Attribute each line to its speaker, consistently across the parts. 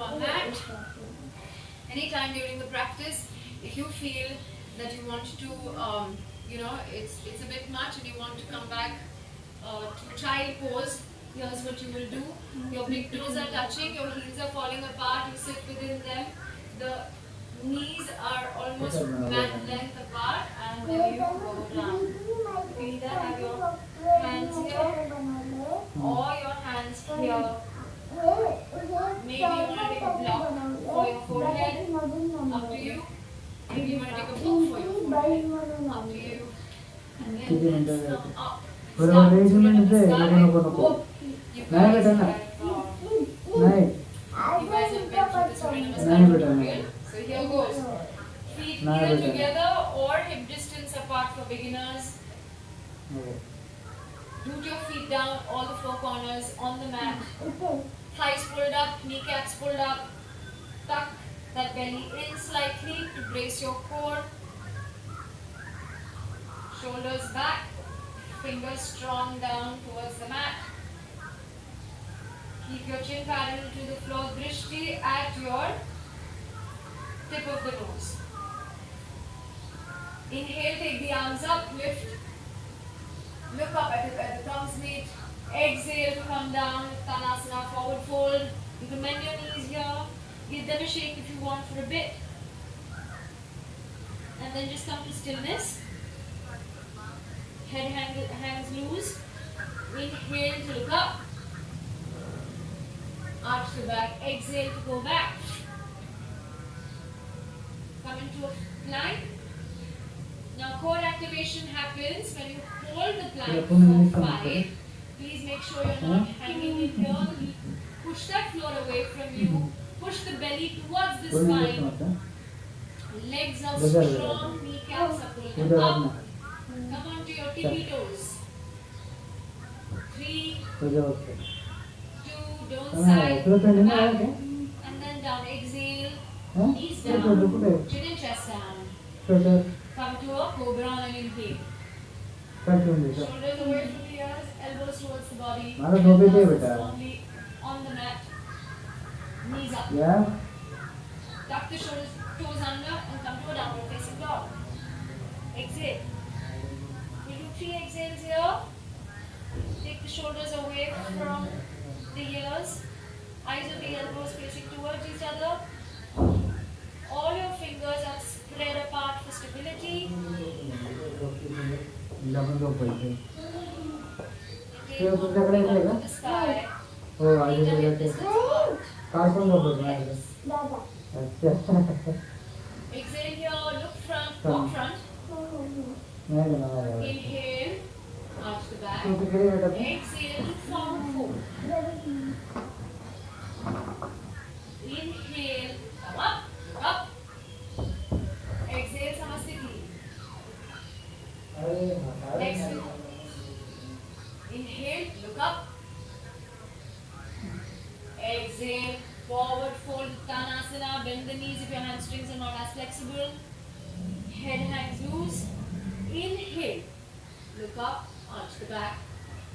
Speaker 1: our mat. Anytime during the practice, if you feel that you want to, um, you know, it's, it's a bit much and you want to come back uh, to child pose, here's what you will do. Your big toes are touching, your heels are falling apart, you sit within them. The knees are almost mat length apart and then you go down. You either have your hands here or your hands here. Maybe you want to take a block for your forehead, up to you. Maybe you can pull for your forehead. Up to you. And then
Speaker 2: it's
Speaker 1: not up. It's
Speaker 2: not
Speaker 1: to the
Speaker 2: sky.
Speaker 1: Whoop. You guys have uh, you guys have
Speaker 2: the
Speaker 1: brain
Speaker 2: of
Speaker 1: a
Speaker 2: spider.
Speaker 1: So here goes. Feet either together or hip distance apart for beginners. Root your feet down, all the four corners on the mat. Thighs pulled up, kneecaps pulled up that belly in slightly to brace your core. Shoulders back, fingers strong down towards the mat. Keep your chin parallel to the floor, drishti at your tip of the nose. Inhale, take the arms up, lift. Look up at the, at the thumbs meet. Exhale to come down, Tanasana, forward fold. You can bend your knees here. Give them a shake if you want for a bit. And then just come to stillness. Head hang, hangs loose. Inhale to look up. Arch the back. Exhale to go back. Come into a plank. Now core activation happens when you hold the plank
Speaker 2: Yeah, put it in
Speaker 1: for five. Please make sure you're not hanging in here. Push that floor away from you. Push the belly towards the spine. Legs are strong, kneecaps are
Speaker 2: oh. pulling
Speaker 1: up. Come on to your tippy toes. Three, two, don't
Speaker 2: sigh.
Speaker 1: and then down. Exhale, knees down, chin and chest down. Come to a cobra
Speaker 2: on an inhale.
Speaker 1: Shoulders away from the ears, elbows towards the body. On the mat.
Speaker 2: Yeah.
Speaker 1: Tuck the shoulders, toes under and come to a downward facing dog. Exhale. We do three exhales here. Take the shoulders away from the ears. Eyes of the elbows facing towards each other. All your fingers are spread apart for stability. Oh,
Speaker 2: I
Speaker 1: Okay, the sky.
Speaker 2: কার কোন
Speaker 1: exhale look
Speaker 2: from
Speaker 1: up front. inhale arch the back. Exhale look forward inhale come up up. Up, arch the back.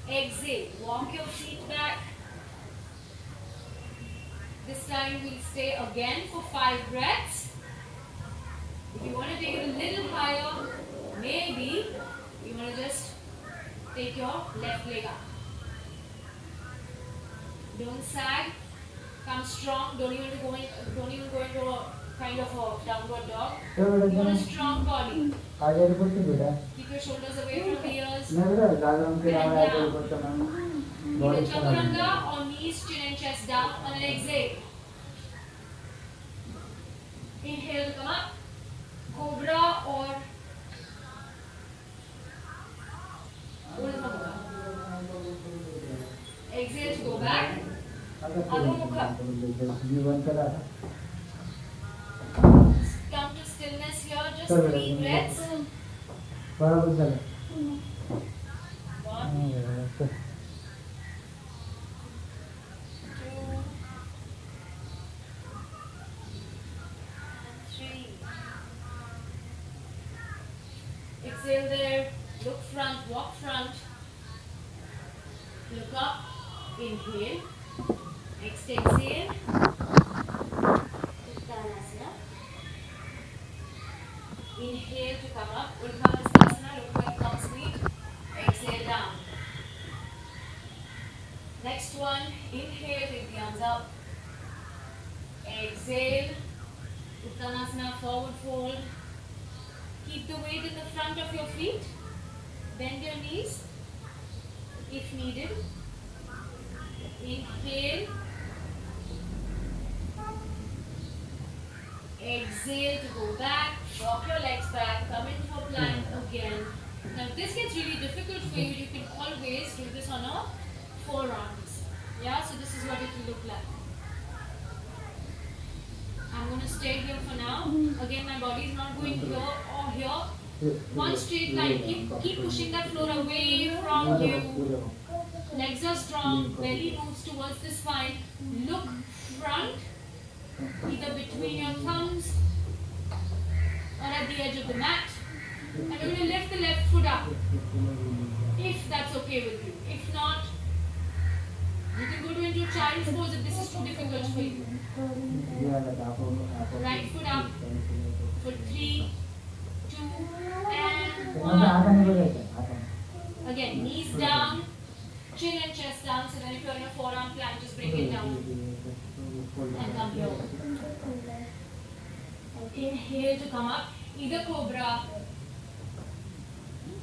Speaker 1: Exhale, walk your feet back. This time we'll stay again for five breaths. If you want to take it a little higher, maybe you want to just take your left leg up. Don't sag. Come strong. Don't even go in, don't even go into a kind of a downward dog. You want a strong collie.
Speaker 2: आगे ऊपर से बेटा.
Speaker 1: Keep your shoulders away from the ears.
Speaker 2: ना बेटा दादा हम के नाम आगे ऊपर
Speaker 1: से
Speaker 2: मैम.
Speaker 1: बहुत अच्छा. चतुरंगा और knees, chin and chest down on an exhale. Inhale to come up. Cobra or Exhale to go back. Adho Mukha. stillness here, just three breaths. One, two, three. Exhale there, look front, walk front. Look up, inhale, next exhale. Inhale to come up. Utkatasana, look quite comes Exhale down. Next one, inhale, with the arms up. Exhale, Uttanasana, forward fold. Keep the weight in the front of your feet. Bend your knees if needed. Inhale. Exhale to go back. Drop your legs back. Come into a plank hmm. again. Now, if this gets really difficult for you, you can always do this on a forearms. Yeah, so this is what it will look like. I'm going to stay here for now. Again, my body is not going here or here. One straight line. Keep, keep pushing that floor away from you. Legs are strong. Belly moves towards the spine. Look either between your thumbs or at the edge of the mat. And we're going to lift the left foot up, if that's okay with you. If not, you can go to into child's pose if this is too difficult for you. Right foot up for three, two, and one. Again, knees down chin and chest down. So then if you're in a forearm plank, just bring it down and come here. Inhale to come up, either cobra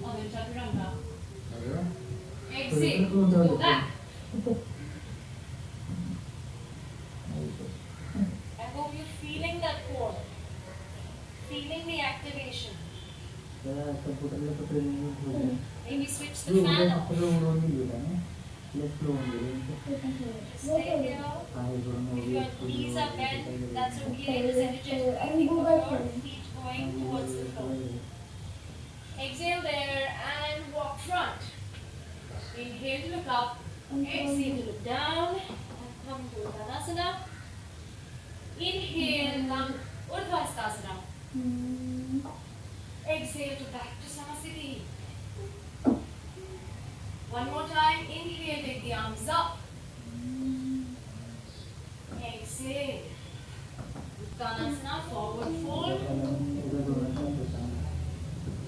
Speaker 1: or then chaturanga. Exhale, go back. I hope you're feeling that core, feeling the activation. Maybe switch the fan. If you knees bent, that's okay. There's energy going feet going towards the floor. Exhale there and walk front. Inhale to look up. Exhale to look down. And come to Uttanasana. Inhale, come Urdhva Hastasana. Exhale to back to Samasthiti. One more time. Inhale, take the arms up. Exhale. Uttanasana, forward fold.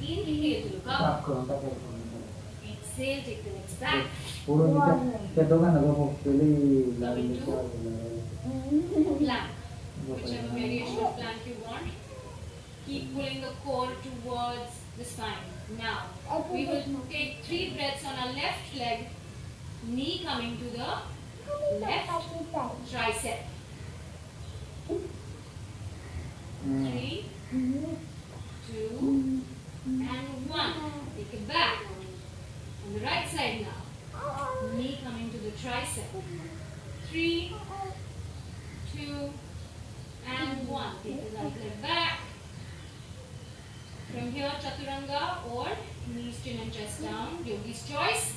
Speaker 1: Inhale to look up. Exhale, take the legs back.
Speaker 2: One. Coming to
Speaker 1: plank. Whichever Keep pulling the core towards the spine. Now, we will take three breaths on our left leg. Knee coming to the left tricep. Three, two, and one. Take it back. On the right side now. Knee coming to the tricep. Three, two, and one. Take the right leg back. From here, chaturanga or knees, chin, and chest down. Yogi's choice.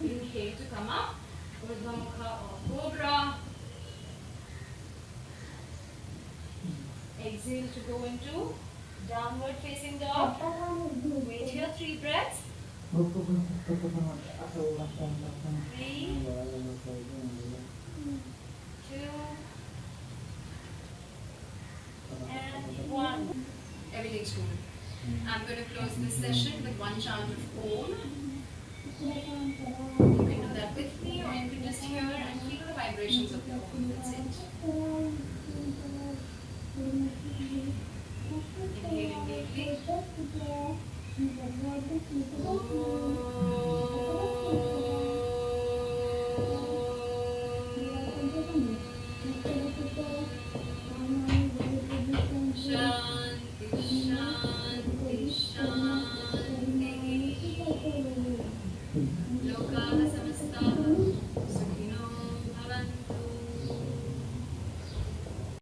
Speaker 1: Inhale to come up. Urdhva or Cobra. Exhale to go into downward facing dog. Wait here, three breaths. Three, two, and one. Everything's cool. I'm going to close this session with one chant of Om.